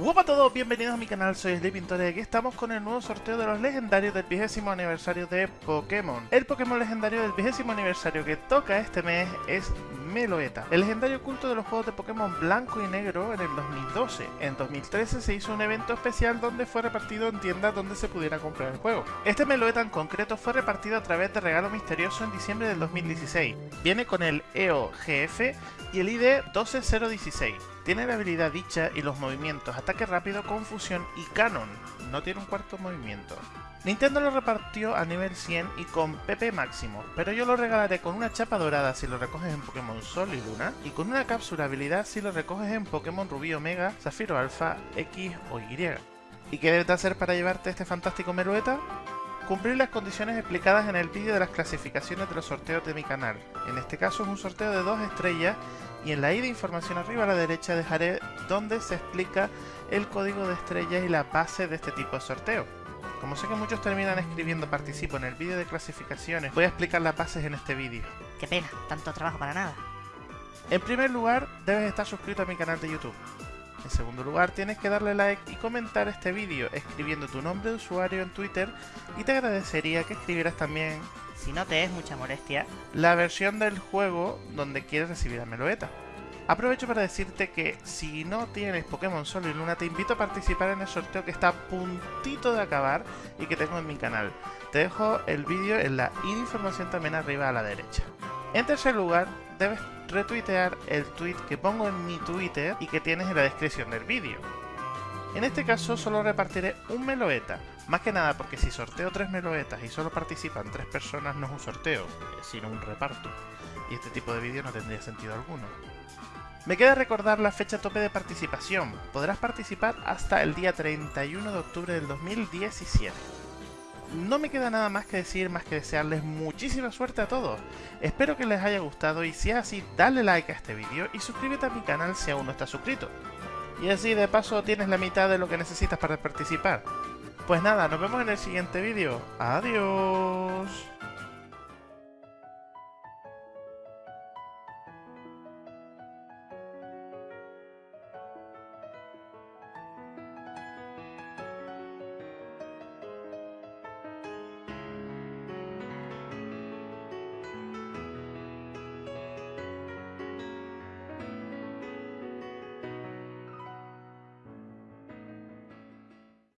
Hola a todos, bienvenidos a mi canal, soy Sleepintor y aquí estamos con el nuevo sorteo de los legendarios del vigésimo aniversario de Pokémon. El Pokémon legendario del vigésimo aniversario que toca este mes es Meloeta, el legendario oculto de los juegos de Pokémon blanco y negro en el 2012. En 2013 se hizo un evento especial donde fue repartido en tiendas donde se pudiera comprar el juego. Este Meloeta en concreto fue repartido a través de regalo misterioso en diciembre del 2016. Viene con el EO GF y el ID 12016. Tiene la habilidad dicha y los movimientos ataque rápido, confusión y canon. No tiene un cuarto movimiento. Nintendo lo repartió a nivel 100 y con PP máximo, pero yo lo regalaré con una chapa dorada si lo recoges en Pokémon Sol y Luna, y con una cápsula habilidad si lo recoges en Pokémon Rubí Omega, Zafiro Alpha, X o Y. ¿Y qué debes hacer para llevarte este fantástico Merueta? Cumplir las condiciones explicadas en el vídeo de las clasificaciones de los sorteos de mi canal. En este caso es un sorteo de dos estrellas y en la i de información arriba a la derecha dejaré donde se explica el código de estrellas y la base de este tipo de sorteo. Como sé que muchos terminan escribiendo participo en el vídeo de clasificaciones, voy a explicar las bases en este vídeo. Qué pena, tanto trabajo para nada. En primer lugar, debes estar suscrito a mi canal de YouTube. En segundo lugar, tienes que darle like y comentar este vídeo escribiendo tu nombre de usuario en Twitter y te agradecería que escribieras también Si no te es mucha molestia, la versión del juego donde quieres recibir a Meloeta. Aprovecho para decirte que si no tienes Pokémon Sol y Luna te invito a participar en el sorteo que está a puntito de acabar y que tengo en mi canal. Te dejo el vídeo en la información también arriba a la derecha. En tercer lugar, debes retuitear el tweet que pongo en mi Twitter y que tienes en la descripción del vídeo. En este caso solo repartiré un Meloeta, más que nada porque si sorteo tres Meloetas y solo participan tres personas no es un sorteo, sino un reparto, y este tipo de vídeo no tendría sentido alguno. Me queda recordar la fecha tope de participación, podrás participar hasta el día 31 de octubre del 2017. No me queda nada más que decir más que desearles muchísima suerte a todos. Espero que les haya gustado y si es así, dale like a este vídeo y suscríbete a mi canal si aún no estás suscrito. Y así de paso tienes la mitad de lo que necesitas para participar. Pues nada, nos vemos en el siguiente vídeo. Adiós.